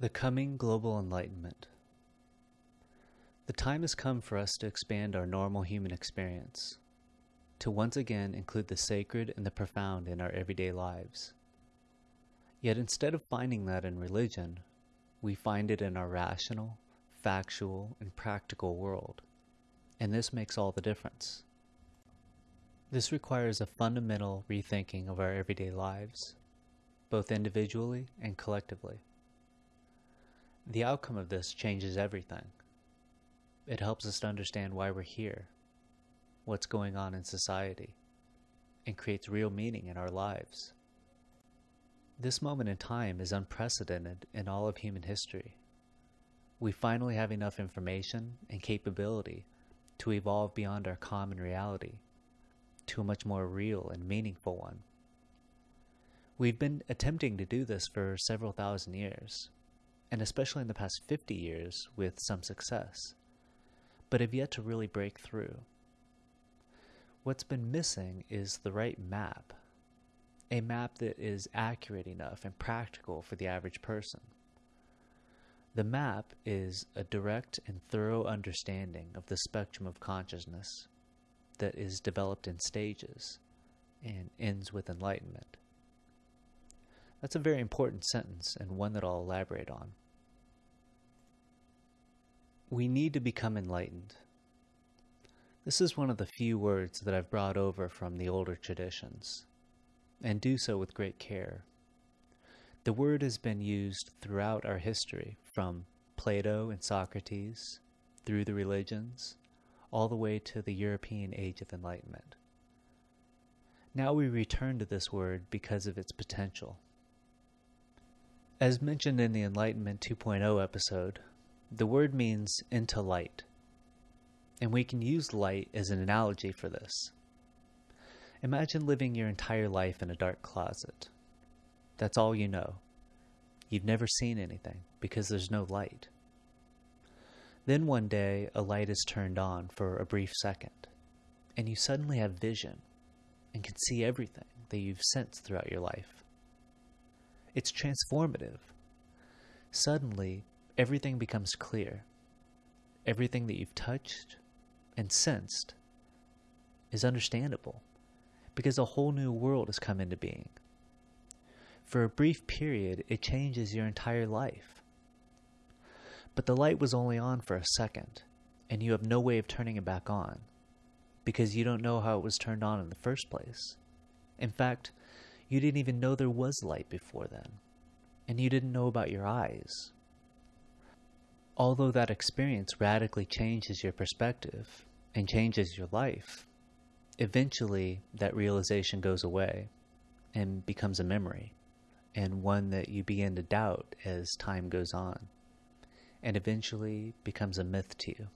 The coming global enlightenment. The time has come for us to expand our normal human experience, to once again include the sacred and the profound in our everyday lives. Yet instead of finding that in religion, we find it in our rational, factual, and practical world. And this makes all the difference. This requires a fundamental rethinking of our everyday lives, both individually and collectively. The outcome of this changes everything. It helps us to understand why we're here, what's going on in society, and creates real meaning in our lives. This moment in time is unprecedented in all of human history. We finally have enough information and capability to evolve beyond our common reality to a much more real and meaningful one. We've been attempting to do this for several thousand years, and especially in the past 50 years with some success, but have yet to really break through. What's been missing is the right map, a map that is accurate enough and practical for the average person. The map is a direct and thorough understanding of the spectrum of consciousness that is developed in stages and ends with enlightenment. That's a very important sentence and one that I'll elaborate on. We need to become enlightened. This is one of the few words that I've brought over from the older traditions, and do so with great care. The word has been used throughout our history, from Plato and Socrates, through the religions, all the way to the European Age of Enlightenment. Now we return to this word because of its potential. As mentioned in the Enlightenment 2.0 episode, the word means into light, and we can use light as an analogy for this. Imagine living your entire life in a dark closet. That's all you know. You've never seen anything because there's no light. Then one day, a light is turned on for a brief second, and you suddenly have vision and can see everything that you've sensed throughout your life. It's transformative. Suddenly, everything becomes clear. Everything that you've touched and sensed is understandable because a whole new world has come into being. For a brief period, it changes your entire life. But the light was only on for a second, and you have no way of turning it back on because you don't know how it was turned on in the first place. In fact, you didn't even know there was light before then, and you didn't know about your eyes Although that experience radically changes your perspective and changes your life, eventually that realization goes away and becomes a memory, and one that you begin to doubt as time goes on, and eventually becomes a myth to you.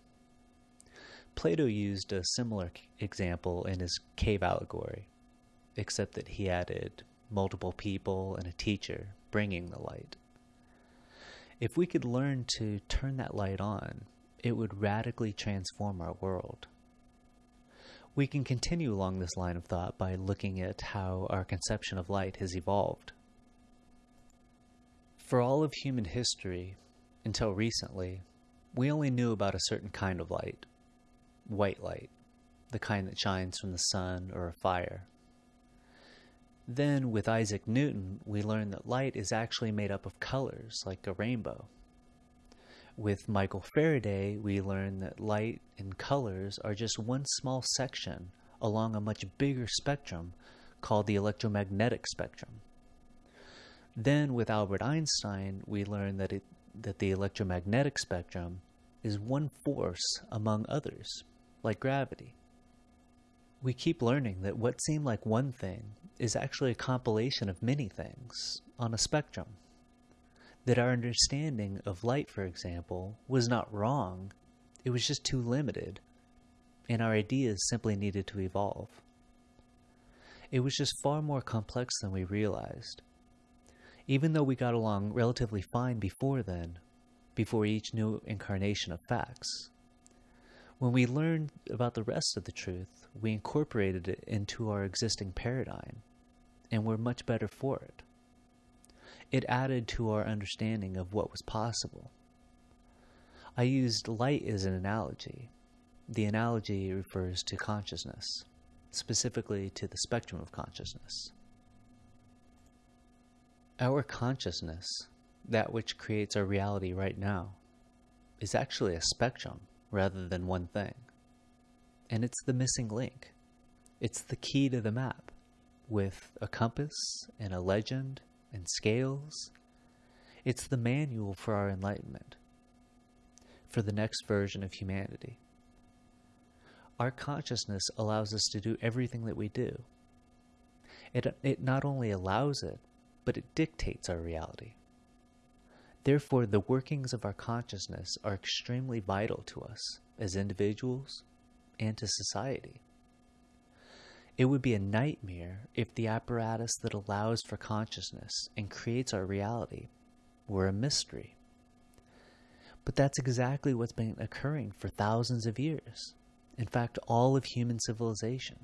Plato used a similar example in his cave allegory, except that he added multiple people and a teacher bringing the light. If we could learn to turn that light on, it would radically transform our world. We can continue along this line of thought by looking at how our conception of light has evolved. For all of human history, until recently, we only knew about a certain kind of light white light, the kind that shines from the sun or a fire. Then, with Isaac Newton, we learn that light is actually made up of colors, like a rainbow. With Michael Faraday, we learn that light and colors are just one small section along a much bigger spectrum called the electromagnetic spectrum. Then, with Albert Einstein, we learn that, it, that the electromagnetic spectrum is one force among others, like gravity. We keep learning that what seemed like one thing is actually a compilation of many things on a spectrum. That our understanding of light, for example, was not wrong, it was just too limited, and our ideas simply needed to evolve. It was just far more complex than we realized. Even though we got along relatively fine before then, before each new incarnation of facts, when we learned about the rest of the truth, we incorporated it into our existing paradigm, and we're much better for it. It added to our understanding of what was possible. I used light as an analogy. The analogy refers to consciousness, specifically to the spectrum of consciousness. Our consciousness, that which creates our reality right now, is actually a spectrum rather than one thing. And it's the missing link. It's the key to the map with a compass and a legend and scales. It's the manual for our enlightenment, for the next version of humanity. Our consciousness allows us to do everything that we do. It, it not only allows it, but it dictates our reality. Therefore, the workings of our consciousness are extremely vital to us as individuals and to society. It would be a nightmare if the apparatus that allows for consciousness and creates our reality were a mystery. But that's exactly what's been occurring for thousands of years. In fact, all of human civilization.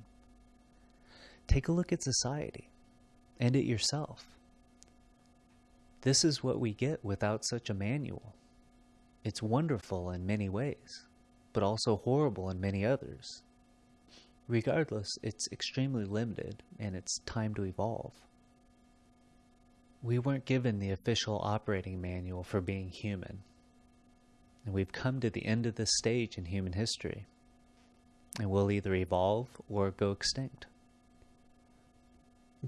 Take a look at society and at yourself. This is what we get without such a manual. It's wonderful in many ways, but also horrible in many others. Regardless, it's extremely limited and it's time to evolve. We weren't given the official operating manual for being human, and we've come to the end of this stage in human history, and we'll either evolve or go extinct.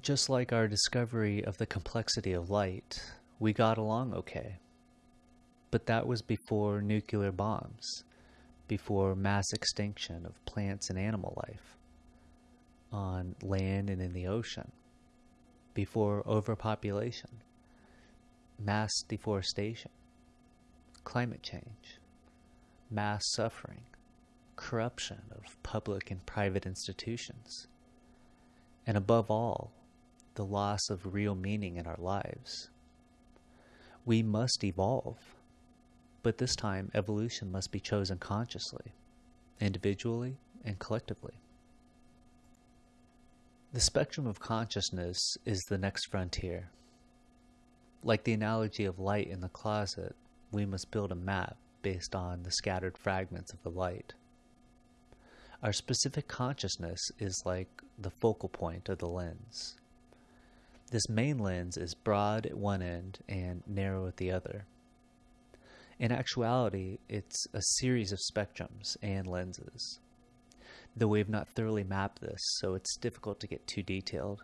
Just like our discovery of the complexity of light, we got along okay. But that was before nuclear bombs, before mass extinction of plants and animal life on land and in the ocean, before overpopulation, mass deforestation, climate change, mass suffering, corruption of public and private institutions, and above all, the loss of real meaning in our lives. We must evolve. But this time, evolution must be chosen consciously, individually, and collectively. The spectrum of consciousness is the next frontier. Like the analogy of light in the closet, we must build a map based on the scattered fragments of the light. Our specific consciousness is like the focal point of the lens. This main lens is broad at one end and narrow at the other. In actuality, it's a series of spectrums and lenses, though we have not thoroughly mapped this, so it's difficult to get too detailed.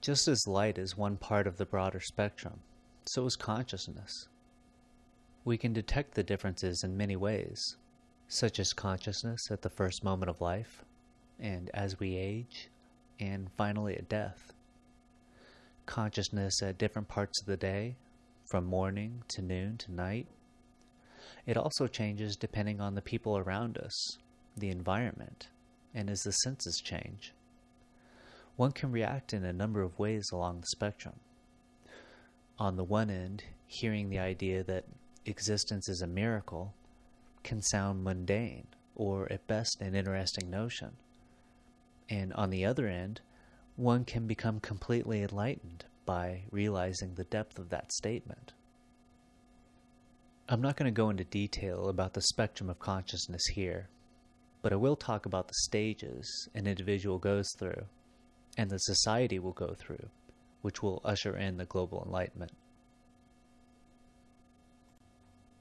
Just as light is one part of the broader spectrum, so is consciousness. We can detect the differences in many ways, such as consciousness at the first moment of life, and as we age, and finally at death consciousness at different parts of the day, from morning to noon to night. It also changes depending on the people around us, the environment, and as the senses change. One can react in a number of ways along the spectrum. On the one end, hearing the idea that existence is a miracle can sound mundane or at best an interesting notion. And on the other end, one can become completely enlightened by realizing the depth of that statement. I'm not going to go into detail about the spectrum of consciousness here, but I will talk about the stages an individual goes through and the society will go through, which will usher in the global enlightenment.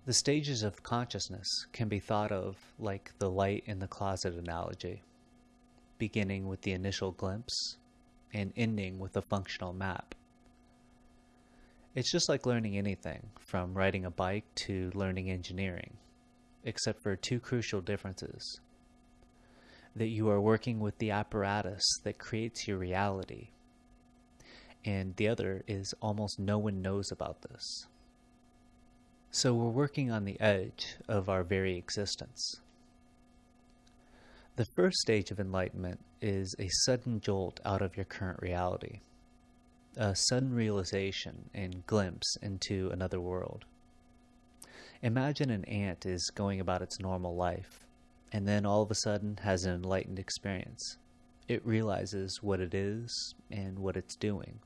The stages of consciousness can be thought of like the light in the closet analogy, beginning with the initial glimpse and ending with a functional map. It's just like learning anything, from riding a bike to learning engineering, except for two crucial differences. That you are working with the apparatus that creates your reality, and the other is almost no one knows about this. So we're working on the edge of our very existence. The first stage of enlightenment is a sudden jolt out of your current reality, a sudden realization and glimpse into another world. Imagine an ant is going about its normal life, and then all of a sudden has an enlightened experience. It realizes what it is and what it's doing.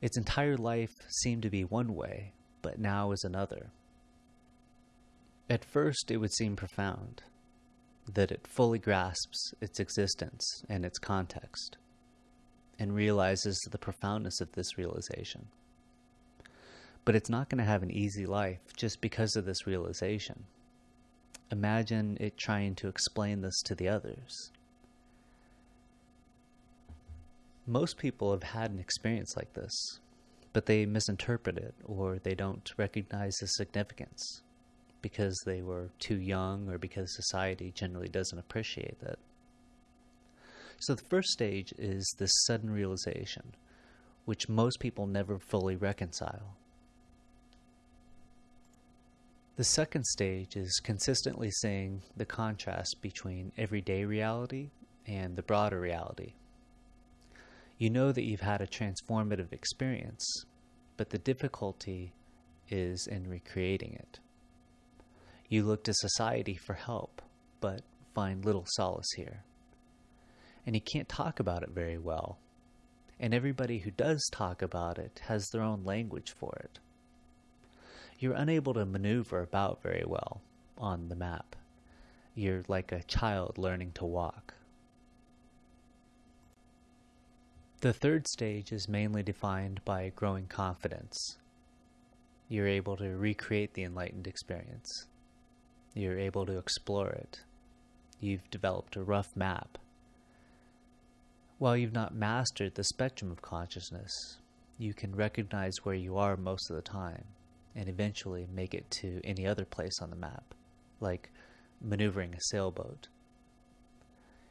Its entire life seemed to be one way, but now is another. At first, it would seem profound, that it fully grasps its existence and its context, and realizes the profoundness of this realization. But it's not going to have an easy life just because of this realization. Imagine it trying to explain this to the others. Most people have had an experience like this, but they misinterpret it or they don't recognize the significance because they were too young or because society generally doesn't appreciate it. So the first stage is this sudden realization, which most people never fully reconcile. The second stage is consistently seeing the contrast between everyday reality and the broader reality. You know that you've had a transformative experience, but the difficulty is in recreating it. You look to society for help, but find little solace here. And you can't talk about it very well. And everybody who does talk about it has their own language for it. You're unable to maneuver about very well on the map. You're like a child learning to walk. The third stage is mainly defined by growing confidence. You're able to recreate the enlightened experience. You're able to explore it. You've developed a rough map. While you've not mastered the spectrum of consciousness, you can recognize where you are most of the time and eventually make it to any other place on the map, like maneuvering a sailboat.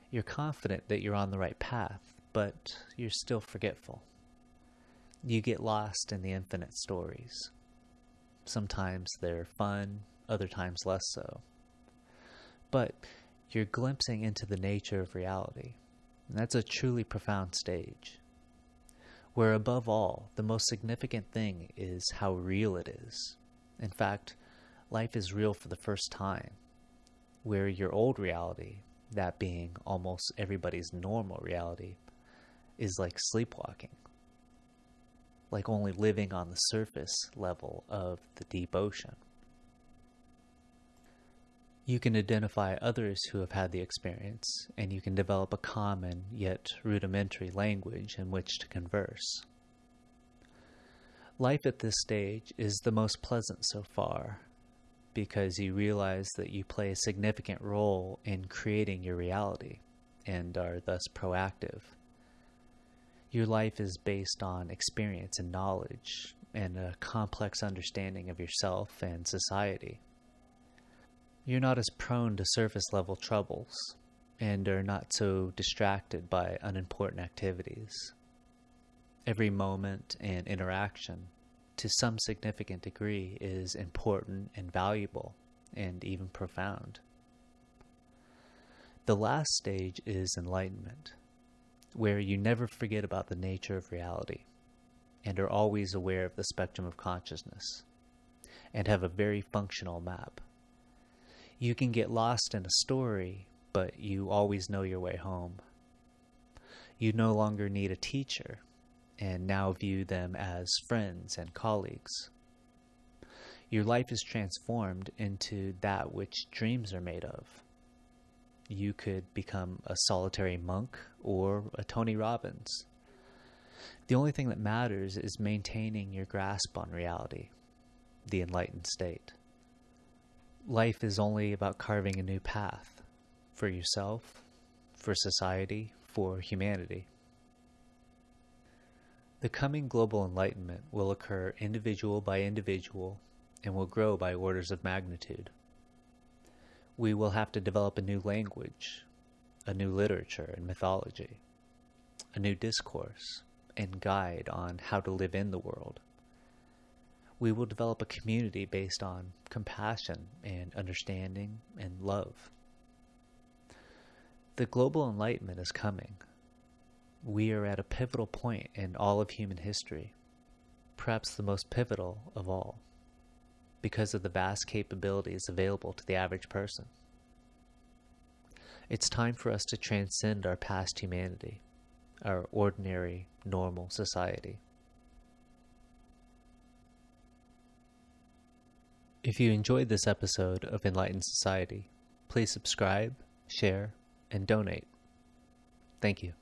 You're confident that you're on the right path but you're still forgetful. You get lost in the infinite stories. Sometimes they're fun, other times less so. But you're glimpsing into the nature of reality. And that's a truly profound stage. Where above all, the most significant thing is how real it is. In fact, life is real for the first time. Where your old reality, that being almost everybody's normal reality, is like sleepwalking, like only living on the surface level of the deep ocean. You can identify others who have had the experience, and you can develop a common yet rudimentary language in which to converse. Life at this stage is the most pleasant so far because you realize that you play a significant role in creating your reality and are thus proactive. Your life is based on experience and knowledge and a complex understanding of yourself and society. You're not as prone to surface level troubles and are not so distracted by unimportant activities. Every moment and interaction, to some significant degree, is important and valuable and even profound. The last stage is enlightenment where you never forget about the nature of reality and are always aware of the spectrum of consciousness and have a very functional map. You can get lost in a story, but you always know your way home. You no longer need a teacher and now view them as friends and colleagues. Your life is transformed into that which dreams are made of you could become a solitary monk or a Tony Robbins. The only thing that matters is maintaining your grasp on reality, the enlightened state. Life is only about carving a new path for yourself, for society, for humanity. The coming global enlightenment will occur individual by individual and will grow by orders of magnitude we will have to develop a new language, a new literature and mythology, a new discourse and guide on how to live in the world. We will develop a community based on compassion and understanding and love. The global enlightenment is coming. We are at a pivotal point in all of human history, perhaps the most pivotal of all because of the vast capabilities available to the average person. It's time for us to transcend our past humanity, our ordinary, normal society. If you enjoyed this episode of Enlightened Society, please subscribe, share, and donate. Thank you.